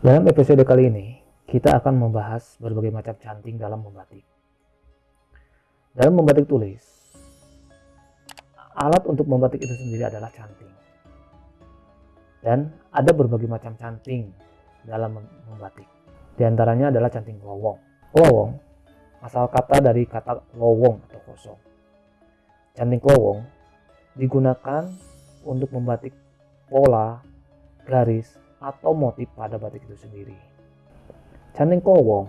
Dalam episode kali ini, kita akan membahas berbagai macam canting dalam membatik. Dalam membatik tulis, alat untuk membatik itu sendiri adalah canting. Dan ada berbagai macam canting dalam membatik. Di antaranya adalah canting lowong. Lowong asal kata dari kata lowong atau kosong. Canting lowong digunakan untuk membatik pola, garis, atau motif pada batik itu sendiri. Canting kowong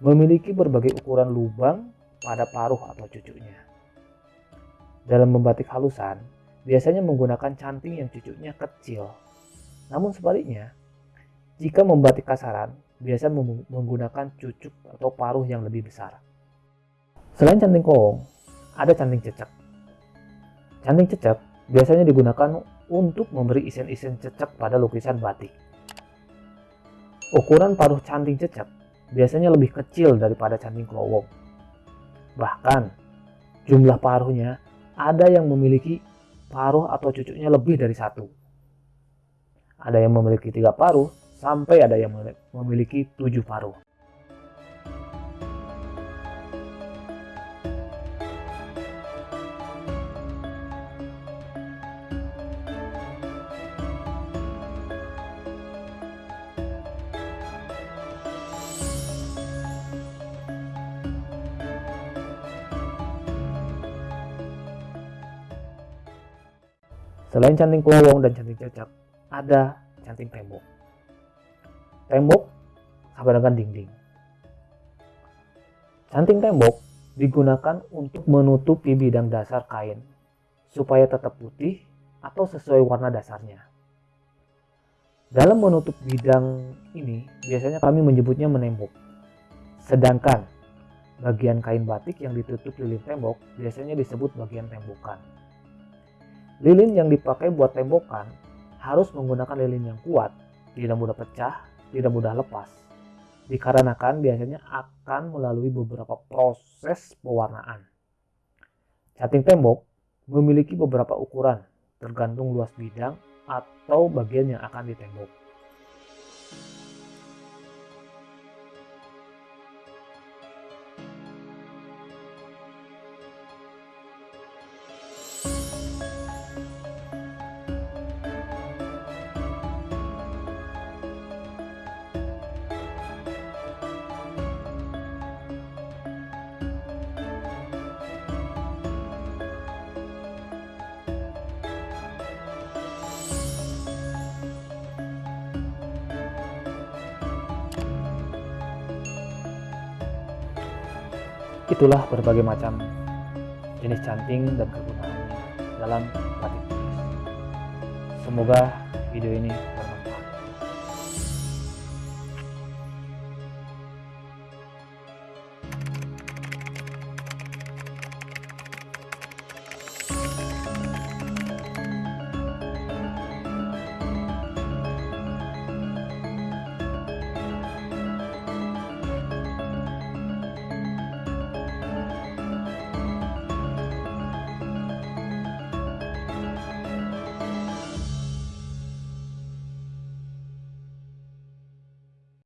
memiliki berbagai ukuran lubang pada paruh atau cucuknya. Dalam membatik halusan, biasanya menggunakan canting yang cucuknya kecil. Namun sebaliknya, jika membatik kasaran, biasa menggunakan cucuk atau paruh yang lebih besar. Selain canting kowong, ada canting cecek. Canting cecek biasanya digunakan untuk memberi isen-isen cecek pada lukisan batik. Ukuran paruh canting cecek biasanya lebih kecil daripada canting kelowong. Bahkan, jumlah paruhnya ada yang memiliki paruh atau cucuknya lebih dari satu. Ada yang memiliki tiga paruh, sampai ada yang memiliki tujuh paruh. Selain canting kelowong dan canting cecak, ada canting tembok. Tembok sama dengan dinding. Canting tembok digunakan untuk menutupi bidang dasar kain supaya tetap putih atau sesuai warna dasarnya. Dalam menutup bidang ini, biasanya kami menyebutnya menembok. Sedangkan bagian kain batik yang ditutup lilin tembok biasanya disebut bagian tembokan. Lilin yang dipakai buat tembokan harus menggunakan lilin yang kuat, tidak mudah pecah, tidak mudah lepas. Dikarenakan biasanya akan melalui beberapa proses pewarnaan. Canting tembok memiliki beberapa ukuran tergantung luas bidang atau bagian yang akan ditembok. Itulah berbagai macam jenis canting dan kegunaannya dalam batik tulis. Semoga video ini bermanfaat.